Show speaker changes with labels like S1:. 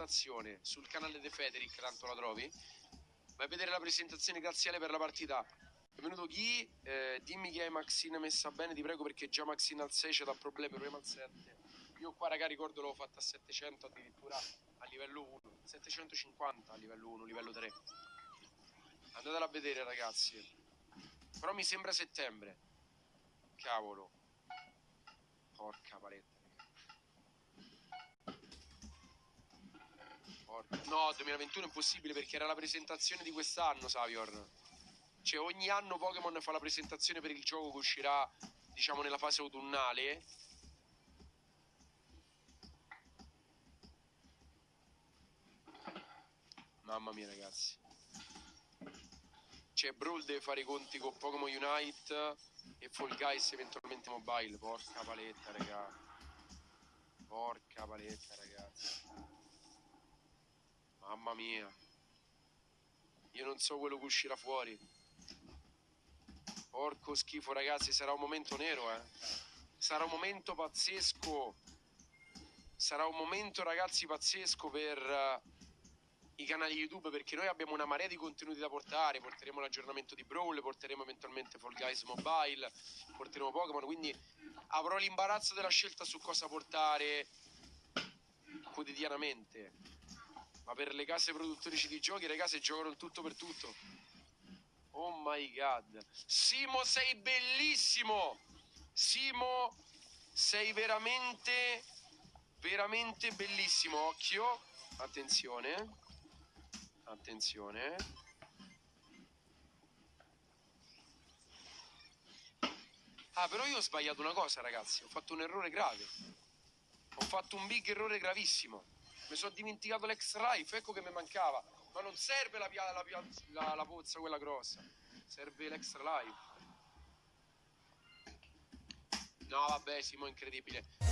S1: presentazione sul canale De Federic, tanto la trovi. Vai a vedere la presentazione graziale per la partita. Benvenuto chi? Eh, dimmi che hai Maxine messa bene, ti prego, perché già Maxine al 6 c'è da problemi, prima al 7. Io qua, raga, ricordo l'ho fatta a 700 addirittura a livello 1, 750 a livello 1, livello 3. Andatela a vedere, ragazzi. Però mi sembra settembre. Cavolo. Porca paletta. Porca. No, 2021 è impossibile perché era la presentazione di quest'anno, Savior. Cioè, ogni anno Pokémon fa la presentazione per il gioco che uscirà, diciamo, nella fase autunnale. Mamma mia, ragazzi. Cioè, Brawl deve fare i conti con Pokémon Unite e Fall Guys eventualmente mobile. Porca paletta, raga. Porca paletta, ragazzi. Mamma mia. Io non so quello che uscirà fuori. Porco schifo, ragazzi, sarà un momento nero, eh. Sarà un momento pazzesco. Sarà un momento, ragazzi, pazzesco per uh, i canali YouTube perché noi abbiamo una marea di contenuti da portare. Porteremo l'aggiornamento di Brawl, porteremo eventualmente Fall Guys Mobile, porteremo Pokémon. Quindi avrò l'imbarazzo della scelta su cosa portare quotidianamente. Ma per le case produttrici di giochi, le case giocano tutto per tutto. Oh my god. Simo, sei bellissimo! Simo, sei veramente, veramente bellissimo. Occhio, attenzione. Attenzione. Ah, però io ho sbagliato una cosa, ragazzi. Ho fatto un errore grave. Ho fatto un big errore gravissimo. Mi sono dimenticato l'extra life, ecco che mi mancava. Ma non serve la, pia- la, la, la pozza quella grossa. Serve l'extra life. No, vabbè, Simo, incredibile.